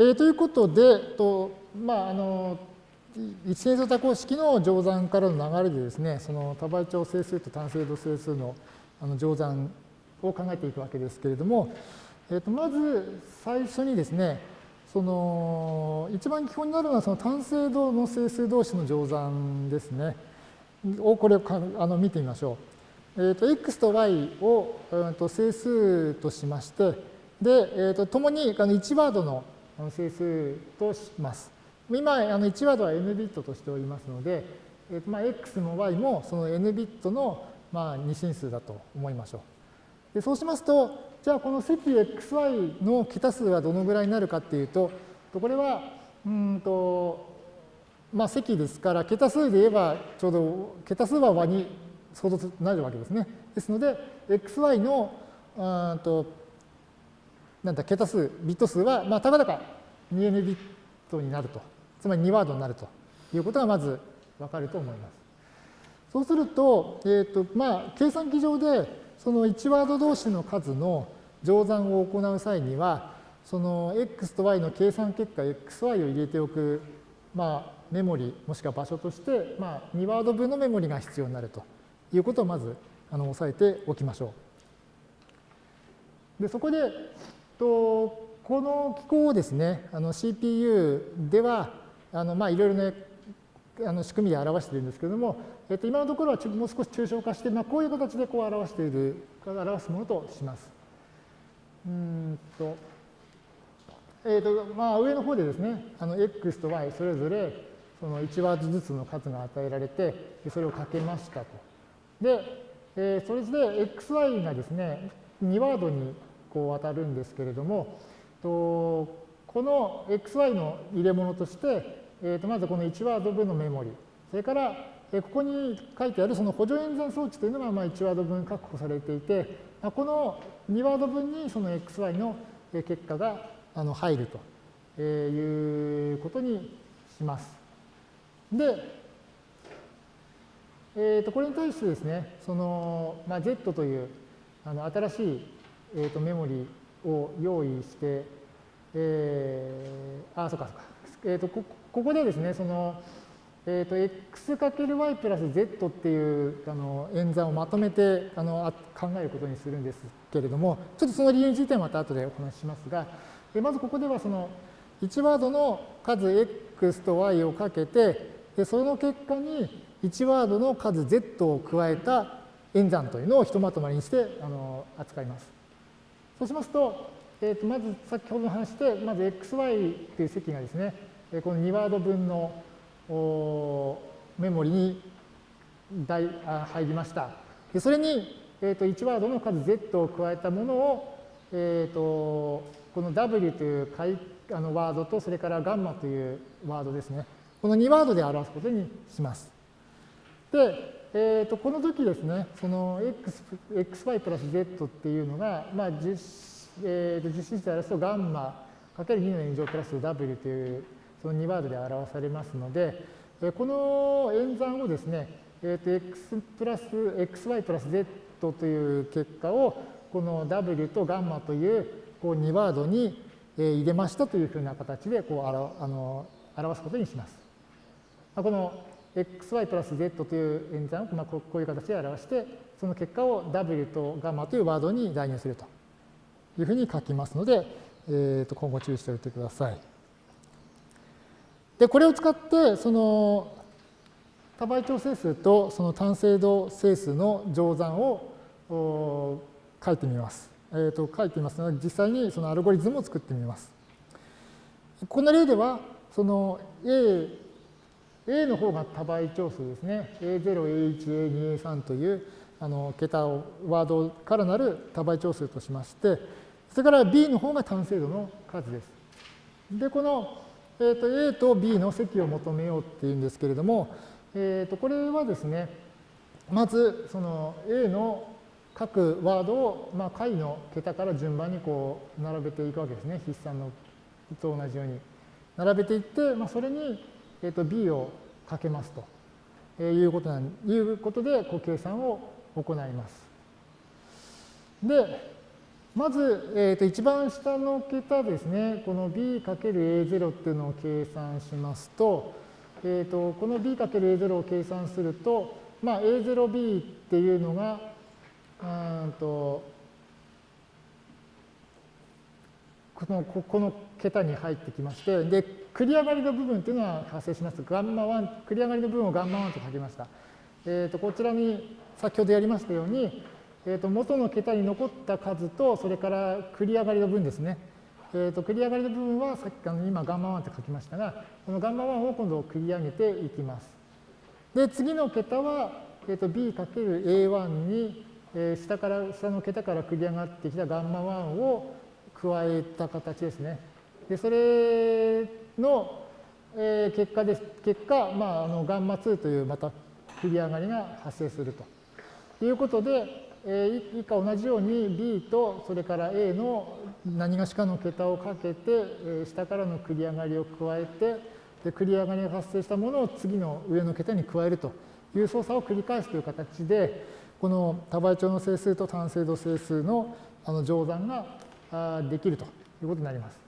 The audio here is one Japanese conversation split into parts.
えー、ということで、とまあ、あの一線相多項式の乗算からの流れでですね、その多倍長整数と単精度整数のあの乗算を考えていくわけですけれども、えー、とまず最初にですね、その一番基本になるのはその単精度の整数同士の乗算ですね。をこれをあの見てみましょう。えー、と x と y を、えー、と整数としまして、で、えー、と共にあの1ワードの整数とします。今、あの1ワードは n ビットとしておりますので、えーとまあ、x も y もその n ビットのまあ二進数だと思いましょう。でそうしますと、じゃあこの積 xy の桁数はどのぐらいになるかっていうと、これは、うんと、まあ積ですから、桁数で言えばちょうど、桁数は和に相当なるわけですね。ですので、xy の、うんと、なんだ、桁数、ビット数は、まあ、たかだか 2n ビットになると。つまり2ワードになるということがまずわかると思います。そうすると、え、ー、と、まあ、計算機上で、その1ワード同士の数の乗算を行う際には、その x と y の計算結果 xy を入れておく、まあ、メモリもしくは場所として、まあ、2ワード分のメモリが必要になるということをまずあの押さえておきましょう。でそこでとこの機構をですね CPU ではあのまあいろいろねあの仕組みで表しているんですけれども、えっと、今のところはもう少し抽象化して、まあ、こういう形でこう表している表すものとします。うんとえーとまあ、上の方でですね、あの x と y それぞれその1ワードずつの数が与えられて、それをかけましたと。で、えー、それで xy がですね、2ワードにこう当たるんですけれども、とこの xy の入れ物として、えー、とまずこの1ワード分のメモリ、それから、えここに書いてあるその補助演算装置というのがまあ1ワード分確保されていて、この2ワード分にその xy の結果があの入るということにします。で、えー、とこれに対してですね、その、まあ、Z というあの新しい、えー、とメモリを用意して、えー、あ、そうかそうか。えー、とこここでですね、その、えー、と x×y プラス z っていうあの演算をまとめてあの考えることにするんですけれども、ちょっとその理由についてはまた後でお話ししますが、でまずここではその1ワードの数 x と y をかけて、でその結果に1ワードの数 z を加えた演算というのをひとまとまりにしてあの扱います。そうしますと、えー、とまず先ほどの話で、まず xy という積がですね、この2ワード分のメモリに入りました。でそれに、えー、と1ワードの数 z を加えたものを、えー、とこの W というあのワードと、それからガンマというワードですね。この2ワードで表すことにします。で、えー、とこの時ですね、その x、xy プラス z っていうのが、まあ、実,、えー、と実質で表すとガンマかける2の2乗プラス w というその2ワードで表されますので、えこの演算をですね、えー、と x プラス xy プラス z という結果をこの w とガンマというこう2ワードに入れましたというふうな形でこうあの表すことにします。この xy プラス z という演算をまあこういう形で表して、その結果を w とガマというワードに代入するというふうに書きますので、えー、と今後注意しておいてください。で、これを使って、その多倍調整数とその単精度整数の乗算を書いてみます。えー、と書いていますので、実際にそのアルゴリズムを作ってみます。この例では、その A、A の方が多倍調数ですね。A0、A1、A2、A3 というあの桁を、ワードからなる多倍調数としまして、それから B の方が単精度の数です。で、この、えー、と A と B の積を求めようっていうんですけれども、えー、とこれはですね、まずその A の各ワードを、まあ、解の桁から順番にこう並べていくわけですね。筆算のと同じように。並べていって、まあ、それに、えー、と b をかけますと、えー、いうことなんいうことでこう計算を行います。で、まず、えー、と一番下の桁ですね、この b×a0 っていうのを計算しますと、えー、とこの b×a0 を計算すると、まあ、a0b っていうのが、うんとこのここの桁に入ってきまして、で、繰り上がりの部分っていうのは発生します。ガンマ1、繰り上がりの部分をガンマ1と書きました。えっ、ー、と、こちらに先ほどやりましたように、えー、と元の桁に残った数と、それから繰り上がりの分ですね。えー、と繰り上がりの部分はさっきあの今ガンマ1って書きましたが、このガンマ1を今度繰り上げていきます。で、次の桁は、えー、と b×a1 に、えー、下から下の桁から繰り上がってきたガンマ1を加えた形ですね。で、それの、えー、結果です。結果、まあ、あのガンマ2というまた繰り上がりが発生するということで、え以下同じように B とそれから A の何がしかの桁をかけて、え下からの繰り上がりを加えてで繰り上がりが発生したものを次の上の桁に加えるという操作を繰り返すという形でこの多倍長の整数と単精度整数のあの乗算ができるということになります。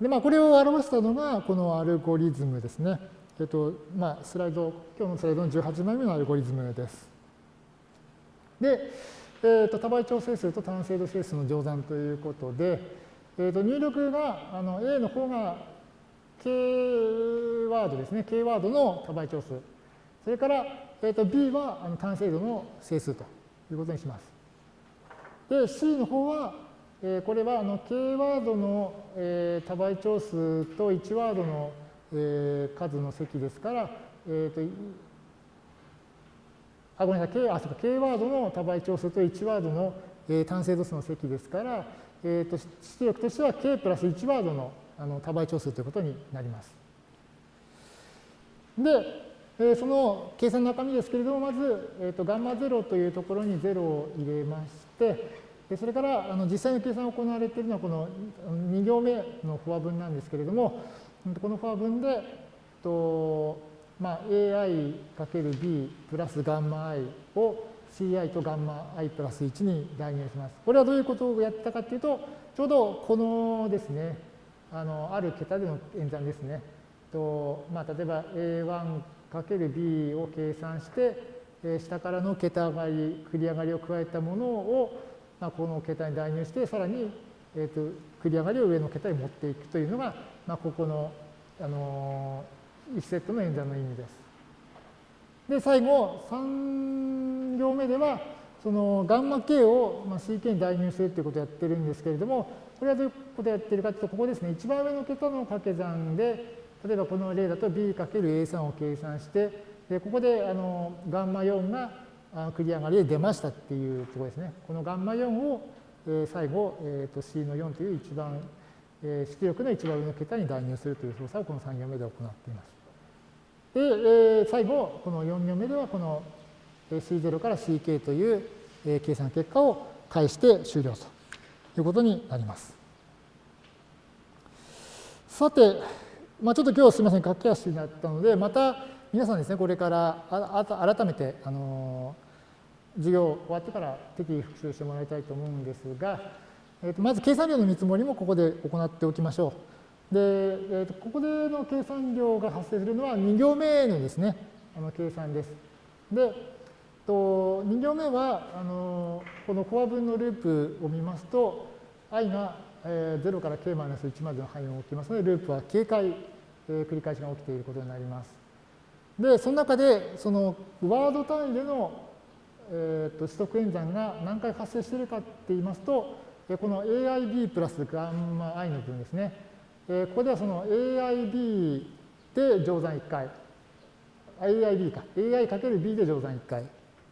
で、まあ、これを表したのがこのアルゴリズムですね。えっと、まあ、スライド、今日のスライドの18枚目のアルゴリズムです。で、えーと、多倍調整数と単精度整数の乗算ということで、えーと、入力があの A の方が K ワードですね、K ワードの多倍調数。それから、えーと、B はあの単精度の整数ということにします。で、C の方は、えー、これはあの K ワードの、えー、多倍調数と1ワードの、えー、数の積ですから、えーとあ、ごめんなさい、K, あそうか K ワードの多倍調数と1ワードの、えー、単精度数の積ですから、えーと、出力としては K プラス1ワードのあの多倍調数ということになります。で、えー、その計算の中身ですけれども、まず、えーと、ガンマ0というところに0を入れまして、でそれからあの実際の計算が行われているのはこの2行目のフォア分なんですけれども、このフォア分で、とまあ、ai×b プラスガンマ i を ci とガンマ i プラス1に代入します。これはどういうことをやったかというと、ちょうどこのですね、あのある桁での演算ですね。とまあ、例えば a1×b を計算して、下からの桁上がり、繰り上がりを加えたものを、まあ、この桁に代入して、さらに、えーと、繰り上がりを上の桁に持っていくというのが、まあ、ここの、あのー1セットの演算の意味です。で、最後、3行目では、そのガンマ k を ck に代入するということをやってるんですけれども、これはどういうことをやってるかというと、ここですね、一番上の桁の掛け算で、例えばこの例だと b×a3 を計算して、でここであのガンマ4が繰り上がりで出ましたっていうところですね。このガンマ4を、え最後、えー、と C の4という一番、え出力の一番上の桁に代入するという操作をこの3行目で行っています。で、えー、最後、この4行目では、この C0 から CK という、え、計算結果を返して終了ということになります。さて、まあ、ちょっと今日すみません、駆け足になったので、また皆さんですね、これからあ改めて、あの、授業終わってから適宜復習してもらいたいと思うんですが、えー、とまず計算量の見積もりもここで行っておきましょう。で、えー、とここでの計算量が発生するのは2行目のですね、あの計算です。で、と2行目はあのこのコア分のループを見ますと i が、えー、0から k-1 までの範囲を置きますのでループは警戒、えー、繰り返しが起きていることになります。でその中でそのワード単位での、えー、と取得演算が何回発生しているかって言いますとこの aib プラスガンマ i の部分ですねえ、ここではその AIB で乗算1回、AIB か、AI×B で乗算1回、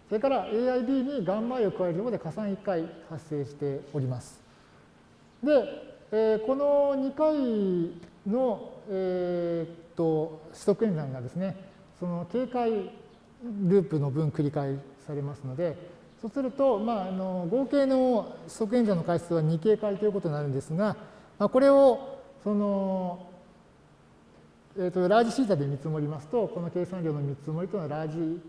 それから AIB にガンマ i を加えるとことで加算1回発生しております。で、えー、この2回の、えー、と取得演算がですね、その警戒ループの分繰り返されますので、そうすると、まあ、あの合計の取得演算の回数は2警戒ということになるんですが、まあ、これをその、えーと、ラージシータで見積もりますと、この計算量の見積もりというのはラージ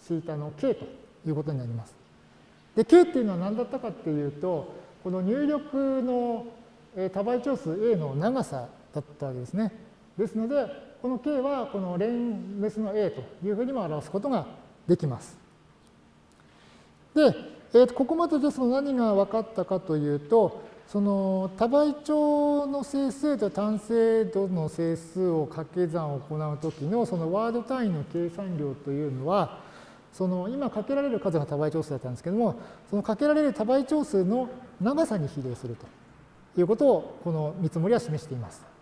シータの k ということになります。で、k っていうのは何だったかっていうと、この入力の多倍長数 A の長さだったわけですね。ですので、この K はこの連メスの A というふうにも表すことができます。で、えー、とここまででその何が分かったかというと、その多倍長の整数と単精度の整数を掛け算を行うときのそのワード単位の計算量というのは、その今かけられる数が多倍長数だったんですけども、そのかけられる多倍長数の長さに比例するということをこの見積もりは示しています。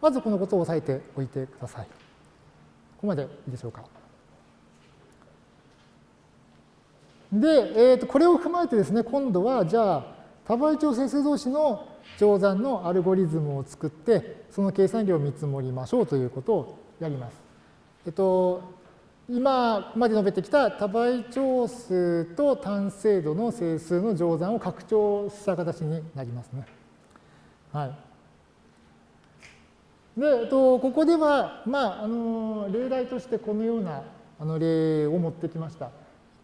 まずこのことを押さえておいてください。ここまでいいでしょうか。で、えー、とこれを踏まえてですね、今度はじゃあ多倍長整数同士の乗算のアルゴリズムを作って、その計算量を見積もりましょうということをやります。えっと、今まで述べてきた多倍長数と単精度の整数の乗算を拡張した形になりますね。はい。で、えっと、ここでは、まあ、あの、例題としてこのようなあの例を持ってきました。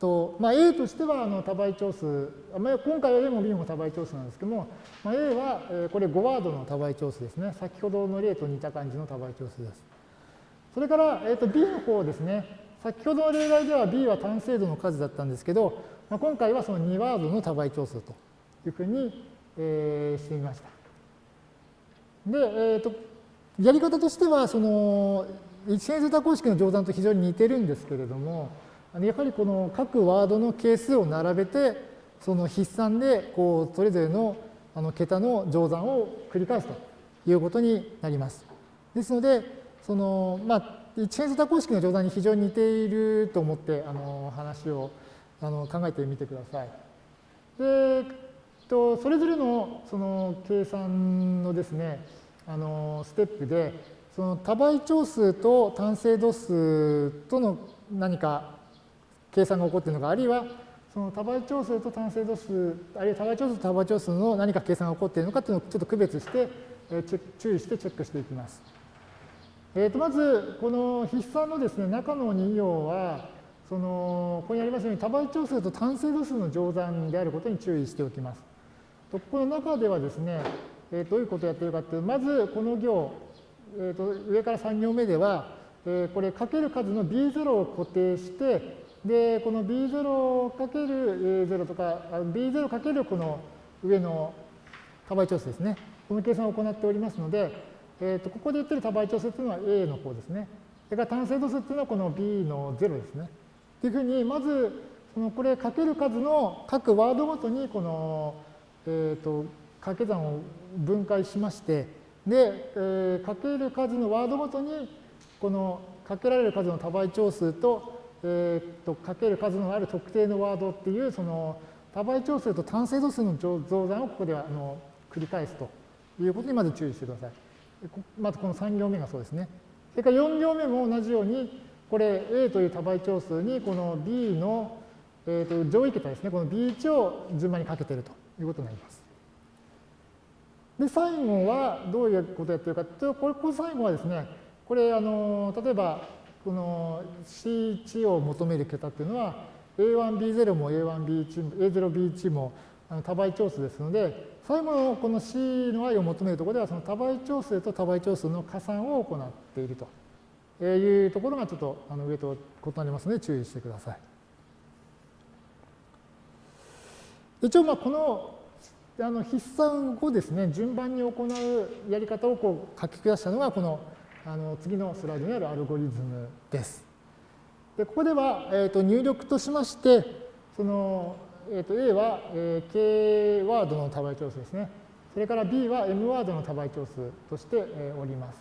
とまあ、A としてはあの多倍長数、まあ、今回は A も B も多倍長数なんですけども、まあ、A は、えこれ5ワードの多倍長数ですね。先ほどの例と似た感じの多倍長数です。それから、えー、と B の方ですね。先ほどの例題では B は単精度の数だったんですけど、まあ、今回はその2ワードの多倍長数というふうに、えー、してみました。で、えーと、やり方としては、その一変数多項式の乗算と非常に似てるんですけれども、やはりこの各ワードの係数を並べて、その筆算でこうそれぞれのあの桁の乗算を繰り返すということになります。ですので、そのまあ、一変数多項式の乗算に非常に似ていると思ってあの話をあの考えてみてください。で、とそれぞれのその計算のですね、あのステップで、その多倍長数と単精度数との何か計算が起こっているのか、あるいはその多倍長数と単精度数、あるいは多倍長数と多倍長数の何か計算が起こっているのかというのをちょっと区別して、え注意してチェックしていきます。えー、とまず、この筆算のですね、中の2行は、そのここにありますように多倍長数と単精度数の乗算であることに注意しておきます。とこの中ではですね、えー、どういうことをやってるかという、まずこの行、えー、と上から3行目では、えー、これかける数の B0 を固定して、で、この B0 かける A0 とか、B0 かけるこの上の多倍調数ですね。この計算を行っておりますので、えー、とここで言ってる多倍調数というのは A の方ですね。それから単精度数っていうのはこの B の0ですね。というふうに、まず、そのこれかける数の各ワードごとにこの、えー、と掛け算を分解しまして、で、えー、かける数のワードごとにこのかけられる数の多倍長数とえー、とかける数のある特定のワードっていうその多倍長数と単精度数の増算をここではあの繰り返すということにまず注意してください。まずこの3行目がそうですね。それから4行目も同じように、これ A という多倍長数にこの B の、えー、と上位桁ですね、この B1 を順番にかけているということになります。で、最後はどういうことやってるかというと、これ、これ最後はですね、これ、あの、例えば、この C1 を求める桁っていうのは A1B0 も A1B1 も A0B1 も多倍長数ですので最後のこの C の i を求めるところではその多倍長数と多倍長数の加算を行っているというところがちょっとあの上と異なりますので注意してください。一応このであの筆算をですね順番に行うやり方をこう書き下したのがこのあの次のスライドにあるアルゴリズムです。でここでは、えー、と入力としまして、その、えー、と A は、えー、K ワードの多倍長数ですね。それから B は M ワードの多倍長数として、え、おります。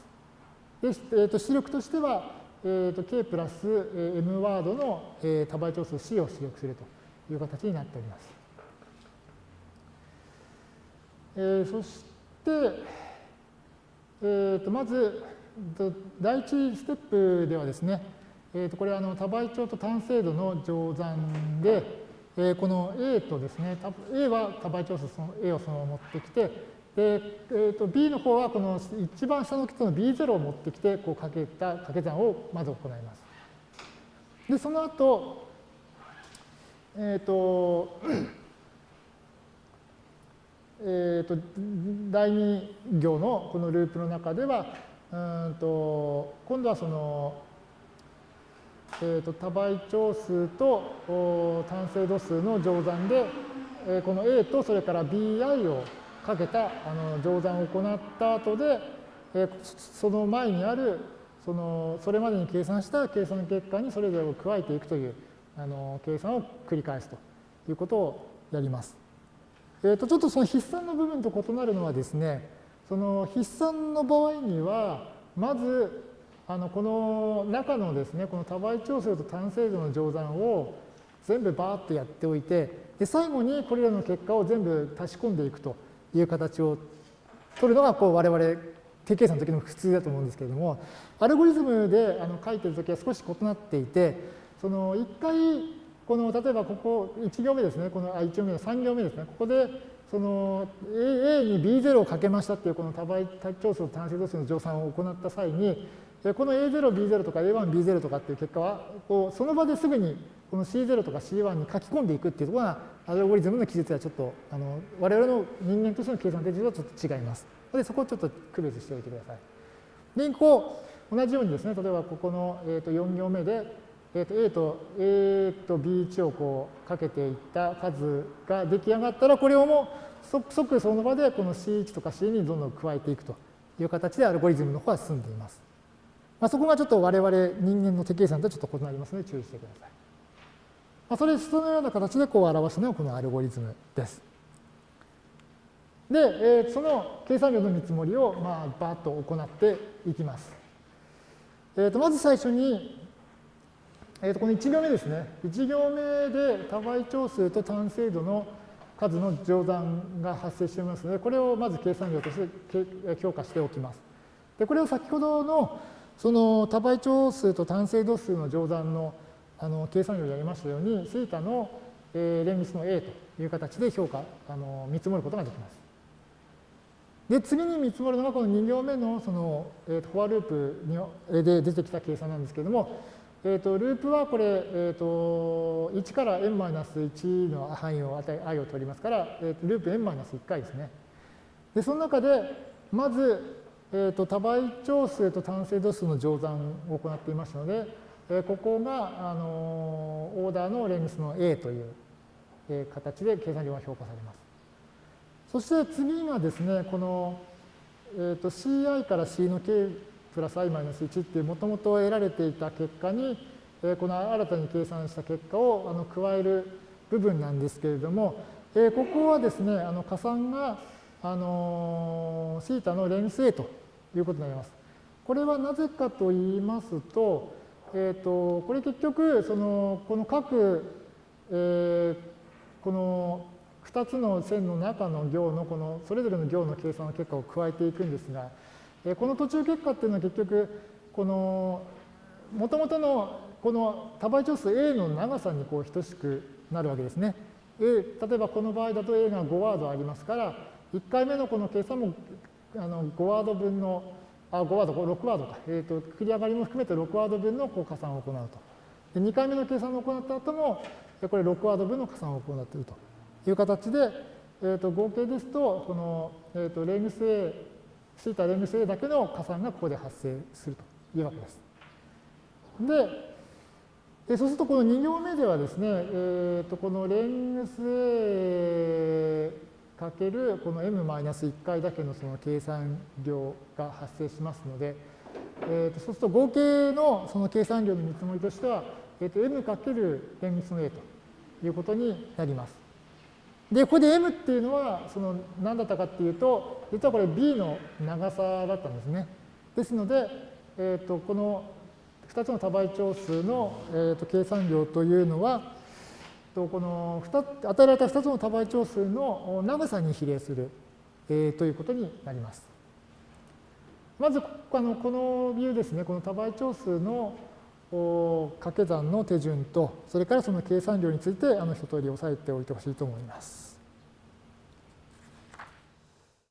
で、えー、と出力としては、えー、と K プラス M ワードの、え、多倍長数 C を出力するという形になっております。えー、そして、えー、とまず、第一ステップではですね、えー、とこれはあの多倍長と単精度の乗算で、えー、この A とですね、A は多倍長数その A をそのまま持ってきて、でえー、と B の方はこの一番下の桁の B0 を持ってきて、こうかけた掛け算をまず行います。で、その後、えっ、ー、と、えーと、第2行のこのループの中ではうんと今度はその、えーと、多倍長数と単精度数の乗算で、えー、この A とそれから BI をかけたあの乗算を行った後で、えー、その前にあるそのそれまでに計算した計算結果にそれぞれを加えていくというあの計算を繰り返すということをやります。えー、とちょっとその筆算の部分と異なるのはですね、その筆算の場合には、まずあのこの中のですね、この多倍調整と単精度の乗算を全部バーッとやっておいて、で最後にこれらの結果を全部足し込んでいくという形を取るのがこう我々定計算の時の普通だと思うんですけれども、アルゴリズムであの書いてる時は少し異なっていて、その一回この例えばここ1行目ですね、このあ1行目の3行目ですね、ここでその A に B0 をかけましたっていうこの多倍調数と単精度数の乗算を行った際に、この A0、B0 とか A1、B0 とかっていう結果は、こうその場ですぐにこの C0 とか C1 に書き込んでいくっていうところが、アルゴリズムの記述はちょっと、あの我々の人間としての計算手順はちょっと違います。で、そこをちょっと区別しておいてください。で、こう、同じようにですね、例えばここの、えー、と4行目で、えー、と A と A と B1 をこうかけていった数が出来上がったら、これをもう即その場でこの C1 とか C2 にどんどん加えていくという形でアルゴリズムの方は進んでいます。まあ、そこがちょっと我々人間の手計算とちょっと異なりますので注意してください。まあ、それそのような形でこう表すのがこのアルゴリズムです。で、えー、その計算量の見積もりをまあバーッと行っていきます。えー、とまず最初にえー、とこの1行目ですね。1行目で多倍長数と単精度の数の乗算が発生していますので、これをまず計算量として評価しておきます。で、これを先ほどのその多倍長数と単精度数の乗算のあの計算量でやりましたように、θ の、えー、連立の A という形で評価、あの見積もることができます。で、次に見積もるのがこの2行目のその、えー、フォアループにで出てきた計算なんですけれども、えーと、ループはこれ、えーと、1から n-1 の範囲を与え i を取りますから、えーと、ループ n-1 回ですね。で、その中で、まず、えー、と多倍長数と単精度数の乗算を行っていましたので、えー、ここが、あのオーダーのレングスの a という、えー、形で計算量が評価されます。そして次がですね、この、えー、と ci から c の k プラス i マイナス1っていうもともと得られていた結果に、えこの新たに計算した結果をあの加える部分なんですけれども、えここはですね、あの加算が、あのー、θ の連数ということになります。これはなぜかと言いますと、えっ、ー、と、これ結局、その、この各、えー、この2つの線の中の行のこのそれぞれの行の計算の結果を加えていくんですが、この途中結果っていうのは結局、この、もともとのこの多倍長数 A の長さにこう等しくなるわけですね。A、例えばこの場合だと A が5ワードありますから、1回目のこの計算もあの5ワード分の、あ、5ワード、6ワードか、えっ、ー、と、繰り上がりも含めて6ワード分のこう加算を行うと。で2回目の計算を行った後も、これ6ワード分の加算を行っているという形で、えー、と合計ですと、この、えー、とレングス A θ レングス A だけの加算がここで発生するというわけです。で、そうするとこの2行目ではですね、えー、とこのレングス A かけるこの m-1 回だけのその計算量が発生しますので、えー、とそうすると合計のその計算量の見積もりとしては、えー、と m かけるレングスの A ということになります。で、ここで m っていうのは、その何だったかっていうと、実はこれ b の長さだったんですね。ですので、えー、とこの2つの多倍長数の、えー、と計算量というのは、とこの2与えられた2つの多倍長数の長さに比例する、えー、ということになります。まずあのこのビューですね、この多倍長数の掛け算の手順と、それからその計算量についてあの一通り押さえておいてほしいと思います。